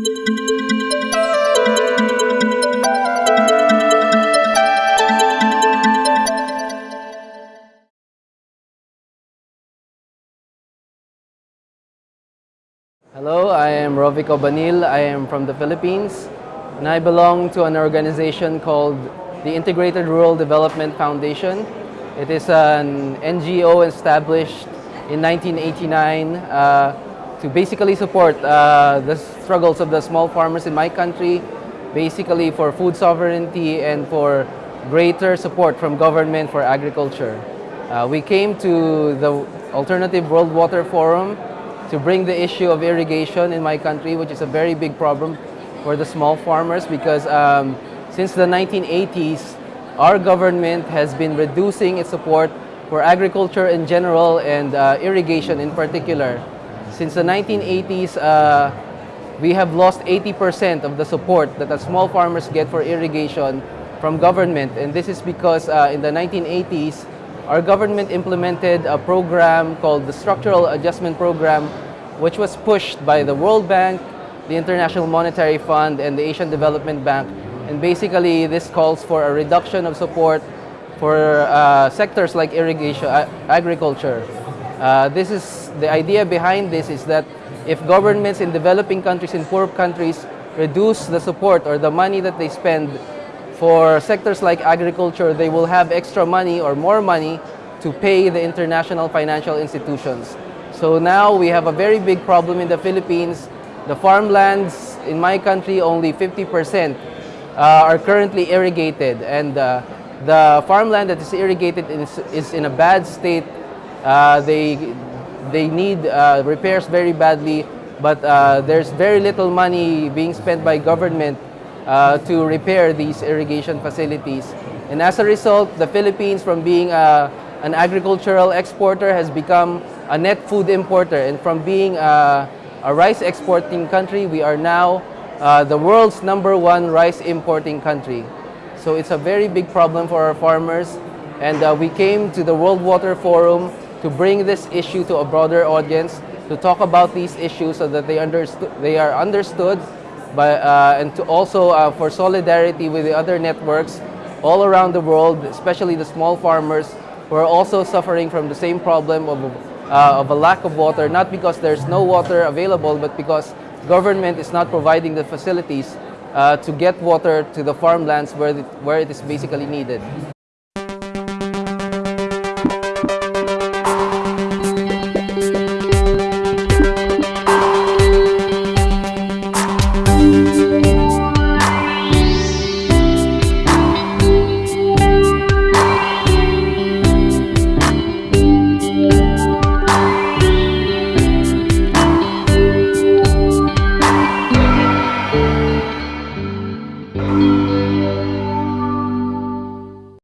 Hello, I am Rovik Obanil. I am from the Philippines and I belong to an organization called the Integrated Rural Development Foundation. It is an NGO established in 1989 uh, to basically support uh, the struggles of the small farmers in my country, basically for food sovereignty and for greater support from government for agriculture. Uh, we came to the Alternative World Water Forum to bring the issue of irrigation in my country, which is a very big problem for the small farmers because um, since the 1980s, our government has been reducing its support for agriculture in general and uh, irrigation in particular. Since the 1980s, uh, we have lost 80% of the support that the small farmers get for irrigation from government. And this is because uh, in the 1980s, our government implemented a program called the Structural Adjustment Program, which was pushed by the World Bank, the International Monetary Fund, and the Asian Development Bank. And basically, this calls for a reduction of support for uh, sectors like irrigation, uh, agriculture. Uh, this is, the idea behind this is that if governments in developing countries, in poor countries, reduce the support or the money that they spend for sectors like agriculture, they will have extra money or more money to pay the international financial institutions. So now we have a very big problem in the Philippines. The farmlands in my country, only 50% uh, are currently irrigated. And uh, the farmland that is irrigated is, is in a bad state. Uh, they, they need uh, repairs very badly, but uh, there's very little money being spent by government to repair these irrigation facilities. And as a result, the Philippines from being a, an agricultural exporter has become a net food importer. And from being a, a rice exporting country, we are now uh, the world's number one rice importing country. So it's a very big problem for our farmers. And uh, we came to the World Water Forum to bring this issue to a broader audience, to talk about these issues so that they, understood, they are understood but, uh, and to also uh, for solidarity with the other networks all around the world, especially the small farmers who are also suffering from the same problem of, uh, of a lack of water, not because there's no water available, but because government is not providing the facilities uh, to get water to the farmlands where where it is basically needed.